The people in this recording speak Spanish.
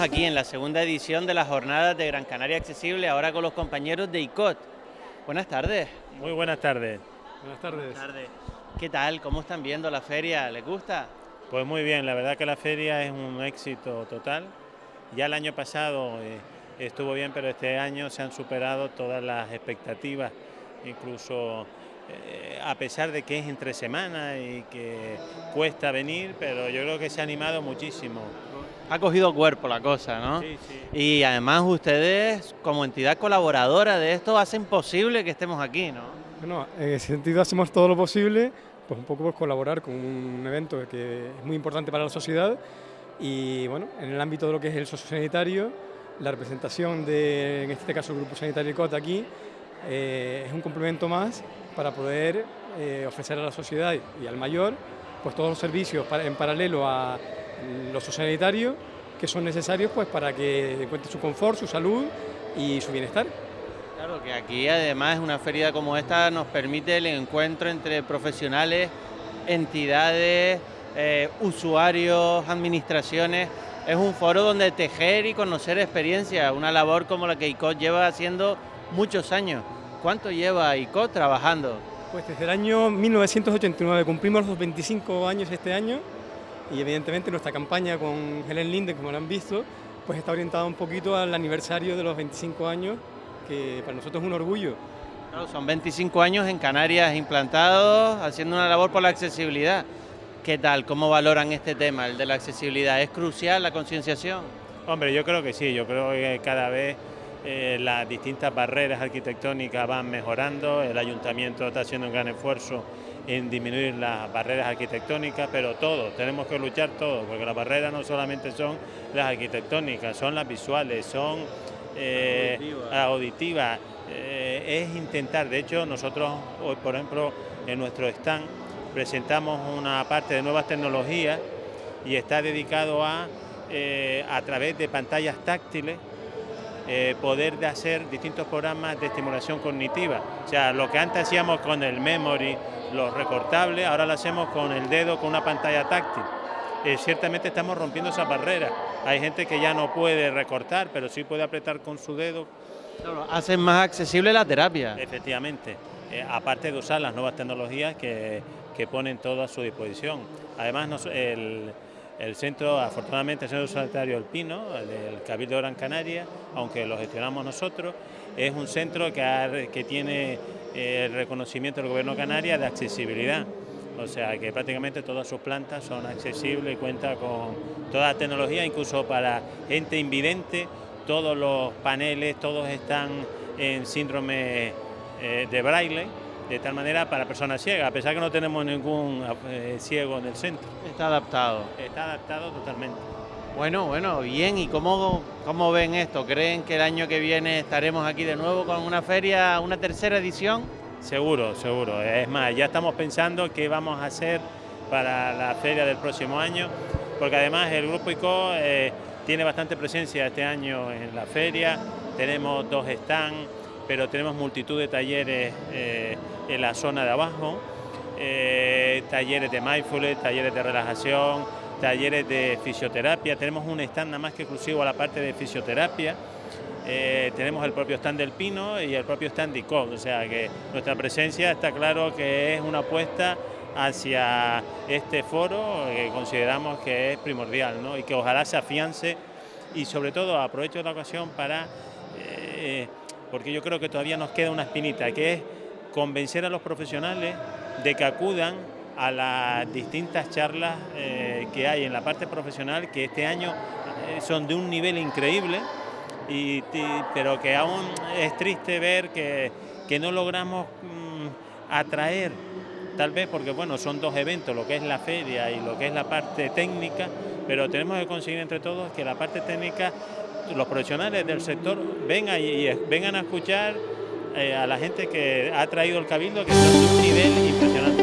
la segunda edición de las jornadas de Gran Canaria Accesible, ahora con los compañeros de ICOT. Buenas tardes. Muy buenas tardes. Buenas tardes. Buenas tardes. ¿Qué tal? ¿Cómo están viendo la feria? ¿Les gusta? Pues muy bien, la verdad que la feria es un éxito total. Ya el año pasado eh, estuvo bien, pero este año se han superado todas las expectativas, incluso eh, a pesar de que es entre semanas y que cuesta venir, pero yo creo que se ha animado muchísimo. Ha cogido cuerpo la cosa, ¿no? Sí, sí. Y además ustedes, como entidad colaboradora de esto, hacen posible que estemos aquí, ¿no? Bueno, en ese sentido hacemos todo lo posible, pues un poco pues, colaborar con un evento que es muy importante para la sociedad y bueno, en el ámbito de lo que es el sociosanitario, la representación de, en este caso, el Grupo Sanitario COT aquí, eh, es un complemento más para poder eh, ofrecer a la sociedad y al mayor pues todos los servicios en paralelo a lo sociosanitario que son necesarios pues para que encuentre su confort, su salud y su bienestar. Claro, que aquí además una feria como esta nos permite el encuentro entre profesionales, entidades, eh, usuarios, administraciones. Es un foro donde tejer y conocer experiencias, una labor como la que ICOT lleva haciendo muchos años. ¿Cuánto lleva ICOT trabajando? Pues desde el año 1989, cumplimos los 25 años este año y evidentemente nuestra campaña con Helen Linde, como lo han visto, pues está orientada un poquito al aniversario de los 25 años, que para nosotros es un orgullo. Claro, son 25 años en Canarias implantados, haciendo una labor por la accesibilidad. ¿Qué tal? ¿Cómo valoran este tema, el de la accesibilidad? ¿Es crucial la concienciación? Hombre, yo creo que sí, yo creo que cada vez eh, las distintas barreras arquitectónicas van mejorando, el ayuntamiento está haciendo un gran esfuerzo en disminuir las barreras arquitectónicas, pero todos, tenemos que luchar todos, porque las barreras no solamente son las arquitectónicas, son las visuales, son eh, auditivas, eh, es intentar, de hecho nosotros hoy por ejemplo en nuestro stand presentamos una parte de nuevas tecnologías y está dedicado a, a través de pantallas táctiles, eh, poder hacer distintos programas de estimulación cognitiva. O sea, lo que antes hacíamos con el memory, los recortables, ahora lo hacemos con el dedo, con una pantalla táctil. Eh, ciertamente estamos rompiendo esa barrera. Hay gente que ya no puede recortar, pero sí puede apretar con su dedo. hacen más accesible la terapia. Efectivamente, aparte de usar las nuevas tecnologías que que ponen todo a su disposición. Además, el, centro, afortunadamente, el Centro Sanitario El Pino, del Cabildo de Gran Canaria, aunque lo gestionamos nosotros, es un centro que, que tiene eh, el reconocimiento del Gobierno de Canarias de accesibilidad. O sea que prácticamente todas sus plantas son accesibles y cuenta con toda la tecnología, incluso para gente invidente, todos los paneles, todos están en síndrome eh, de braille de tal manera para personas ciegas, a pesar que no tenemos ningún eh, ciego en el centro. Está adaptado. Está adaptado totalmente. Bueno, bueno, bien, ¿y cómo, cómo ven esto? ¿Creen que el año que viene estaremos aquí de nuevo con una feria, una tercera edición? Seguro, seguro. Es más, ya estamos pensando qué vamos a hacer para la feria del próximo año, porque además el Grupo ICO eh, tiene bastante presencia este año en la feria, tenemos dos stands, pero tenemos multitud de talleres eh, en la zona de abajo, eh, talleres de mindfulness, talleres de relajación, talleres de fisioterapia, tenemos un stand nada más que exclusivo a la parte de fisioterapia, eh, tenemos el propio stand del Pino y el propio stand de ICO, o sea que nuestra presencia está claro que es una apuesta hacia este foro que consideramos que es primordial y que ojalá se afiance y sobre todo aprovecho la ocasión para porque yo creo que todavía nos queda una espinita, que es convencer a los profesionales de que acudan a las distintas charlas eh, que hay en la parte profesional, que este año eh, son de un nivel increíble, y, pero que aún es triste ver que, no logramos mm, atraer, tal vez porque bueno, son dos eventos, lo que es la feria y lo que es la parte técnica, pero tenemos que conseguir entre todos que la parte técnica los profesionales del sector vengan y, vengan a escuchar eh, a la gente que ha traído el cabildo, que de un nivel impresionante.